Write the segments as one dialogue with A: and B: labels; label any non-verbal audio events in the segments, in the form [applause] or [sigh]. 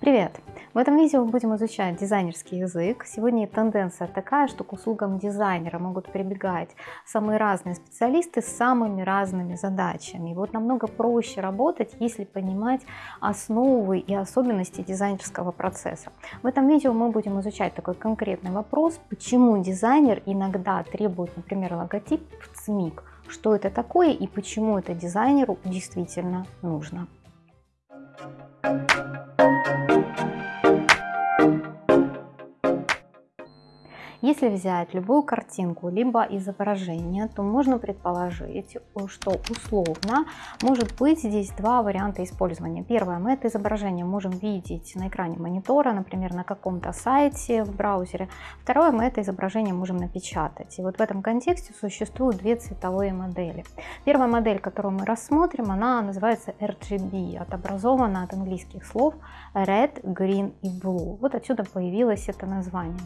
A: Привет! В этом видео мы будем изучать дизайнерский язык. Сегодня тенденция такая, что к услугам дизайнера могут прибегать самые разные специалисты с самыми разными задачами. И вот намного проще работать, если понимать основы и особенности дизайнерского процесса. В этом видео мы будем изучать такой конкретный вопрос, почему дизайнер иногда требует, например, логотип в ЦМИК, что это такое и почему это дизайнеру действительно нужно. Если взять любую картинку, либо изображение, то можно предположить, что условно может быть здесь два варианта использования. Первое, мы это изображение можем видеть на экране монитора, например, на каком-то сайте в браузере. Второе, мы это изображение можем напечатать. И вот в этом контексте существуют две цветовые модели. Первая модель, которую мы рассмотрим, она называется RGB, отобразована от английских слов Red, Green и Blue. Вот отсюда появилось это название.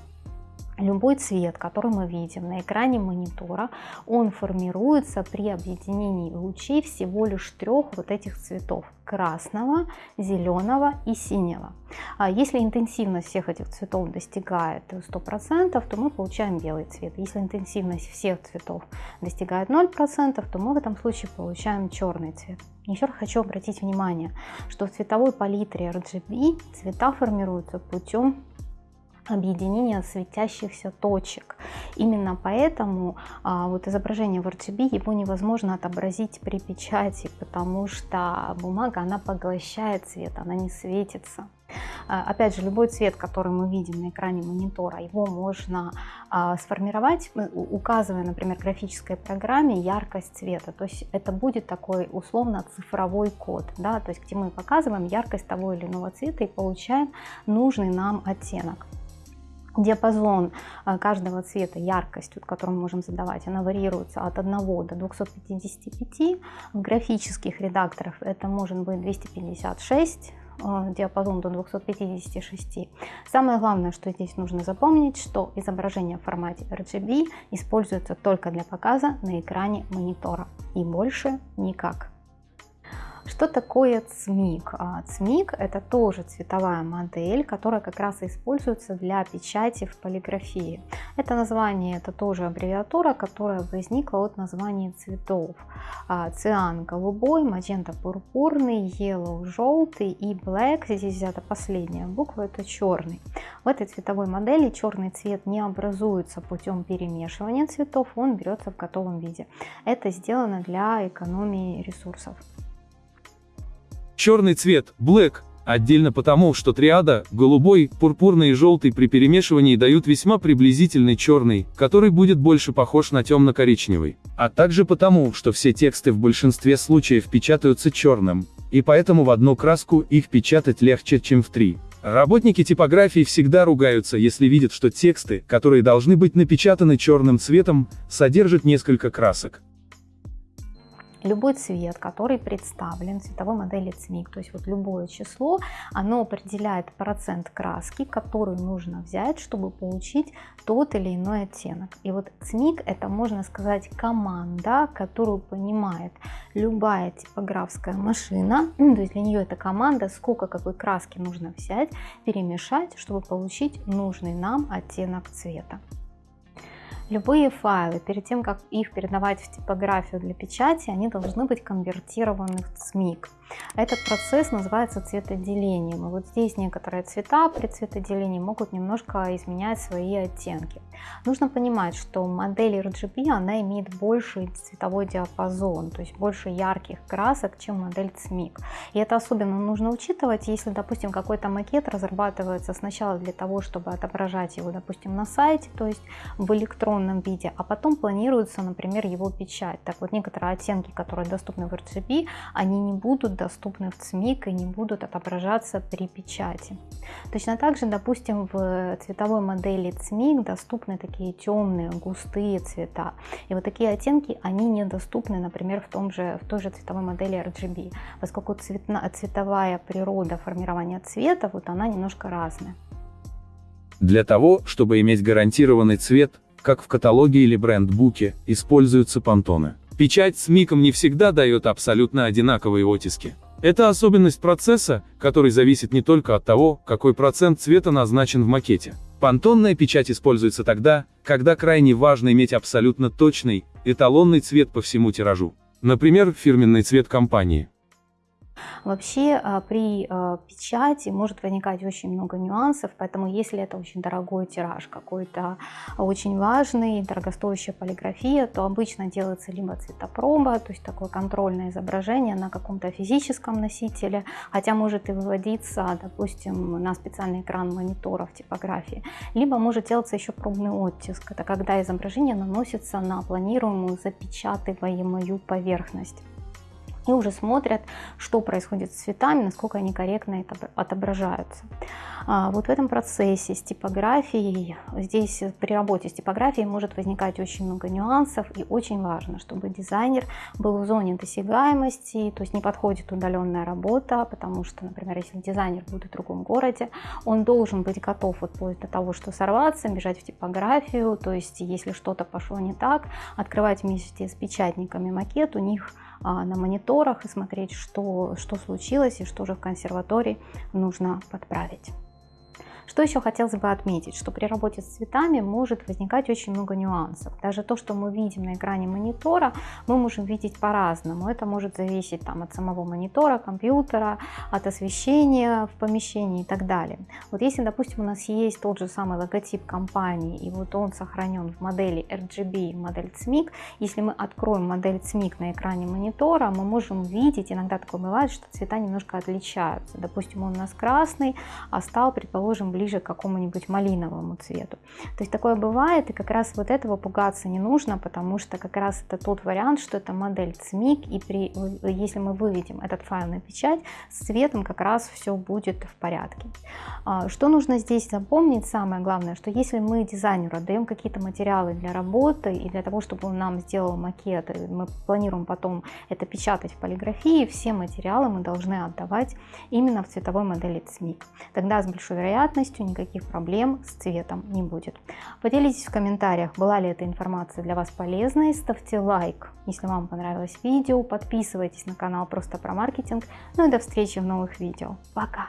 A: Любой цвет, который мы видим на экране монитора, он формируется при объединении лучей всего лишь трех вот этих цветов – красного, зеленого и синего. А если интенсивность всех этих цветов достигает 100%, то мы получаем белый цвет. Если интенсивность всех цветов достигает 0%, то мы в этом случае получаем черный цвет. Еще раз хочу обратить внимание, что в цветовой палитре RGB цвета формируются путем объединения светящихся точек. Именно поэтому а, вот изображение в RGB его невозможно отобразить при печати, потому что бумага она поглощает свет, она не светится. А, опять же, любой цвет, который мы видим на экране монитора, его можно а, сформировать, указывая, например, графической программе яркость цвета. То есть это будет такой условно цифровой код, да, то есть где мы показываем яркость того или иного цвета и получаем нужный нам оттенок. Диапазон э, каждого цвета, яркость, которую мы можем задавать, она варьируется от 1 до 255. В графических редакторах это может быть 256, э, диапазон до 256. Самое главное, что здесь нужно запомнить, что изображение в формате RGB используется только для показа на экране монитора и больше никак. Что такое ЦМИК? А, ЦМИК это тоже цветовая модель, которая как раз используется для печати в полиграфии. Это название, это тоже аббревиатура, которая возникла от названия цветов. А, циан голубой, магента пурпурный, yellow желтый и black, здесь взята последняя буква, это черный. В этой цветовой модели черный цвет не образуется путем перемешивания цветов, он берется в готовом виде. Это сделано для экономии ресурсов.
B: Черный цвет, black, отдельно потому, что триада, голубой, пурпурный и желтый при перемешивании дают весьма приблизительный черный, который будет больше похож на темно-коричневый. А также потому, что все тексты в большинстве случаев печатаются черным, и поэтому в одну краску их печатать легче, чем в три. Работники типографии всегда ругаются, если видят, что тексты, которые должны быть напечатаны черным цветом, содержат несколько красок
A: любой цвет, который представлен в цветовой модели ЦМИК, то есть вот любое число, оно определяет процент краски, которую нужно взять, чтобы получить тот или иной оттенок. И вот ЦМИК это, можно сказать, команда, которую понимает любая типографская машина, [clears throat] то есть для нее это команда, сколько какой краски нужно взять, перемешать, чтобы получить нужный нам оттенок цвета. Любые файлы, перед тем, как их передавать в типографию для печати, они должны быть конвертированы в ЦМИК. Этот процесс называется цветоделением. И вот здесь некоторые цвета при цветоделении могут немножко изменять свои оттенки. Нужно понимать, что модель RGB она имеет больший цветовой диапазон, то есть больше ярких красок, чем модель CMYK. И это особенно нужно учитывать, если, допустим, какой-то макет разрабатывается сначала для того, чтобы отображать его, допустим, на сайте, то есть в электронном виде, а потом планируется, например, его печать. Так вот, некоторые оттенки, которые доступны в RGB, они не будут доступны в ЦМИК и не будут отображаться при печати. Точно так же, допустим, в цветовой модели ЦМИК доступны такие темные, густые цвета. И вот такие оттенки, они недоступны, например, в, том же, в той же цветовой модели RGB, поскольку цветна, цветовая природа формирования цвета, вот она немножко разная.
B: Для того, чтобы иметь гарантированный цвет, как в каталоге или бренд-буке, используются понтоны. Печать с миком не всегда дает абсолютно одинаковые оттиски. Это особенность процесса, который зависит не только от того, какой процент цвета назначен в макете. Пантонная печать используется тогда, когда крайне важно иметь абсолютно точный, эталонный цвет по всему тиражу. Например, фирменный цвет компании.
A: Вообще а, при а, печати может возникать очень много нюансов, поэтому если это очень дорогой тираж, какой-то очень важный, дорогостоящая полиграфия, то обычно делается либо цветопроба, то есть такое контрольное изображение на каком-то физическом носителе, хотя может и выводиться, допустим, на специальный экран монитора в типографии, либо может делаться еще пробный оттиск, это когда изображение наносится на планируемую запечатываемую поверхность и уже смотрят, что происходит с цветами, насколько они корректно отображаются. А, вот в этом процессе с типографией, здесь при работе с типографией может возникать очень много нюансов, и очень важно, чтобы дизайнер был в зоне досягаемости, то есть не подходит удаленная работа, потому что, например, если дизайнер будет в другом городе, он должен быть готов вот вплоть до того, что сорваться, бежать в типографию, то есть если что-то пошло не так, открывать вместе с печатниками макет, у них на мониторах и смотреть, что, что случилось и что же в консерватории нужно подправить. Что еще хотелось бы отметить, что при работе с цветами может возникать очень много нюансов. Даже то, что мы видим на экране монитора, мы можем видеть по-разному. Это может зависеть там, от самого монитора, компьютера, от освещения в помещении и так далее. Вот если, допустим, у нас есть тот же самый логотип компании, и вот он сохранен в модели RGB, модель CMYK, если мы откроем модель CMYK на экране монитора, мы можем видеть, иногда такое бывает, что цвета немножко отличаются. Допустим, он у нас красный, а стал, предположим, ближе к какому-нибудь малиновому цвету. То есть такое бывает, и как раз вот этого пугаться не нужно, потому что как раз это тот вариант, что это модель CMYK, и при, если мы выведем этот файл на печать, с цветом как раз все будет в порядке. А, что нужно здесь запомнить, самое главное, что если мы дизайнеру отдаем какие-то материалы для работы и для того, чтобы он нам сделал макет, мы планируем потом это печатать в полиграфии, все материалы мы должны отдавать именно в цветовой модели CMYK. Тогда с большой вероятностью полностью никаких проблем с цветом не будет. Поделитесь в комментариях, была ли эта информация для вас полезной, ставьте лайк, если вам понравилось видео, подписывайтесь на канал просто про маркетинг, ну и до встречи в новых видео. Пока!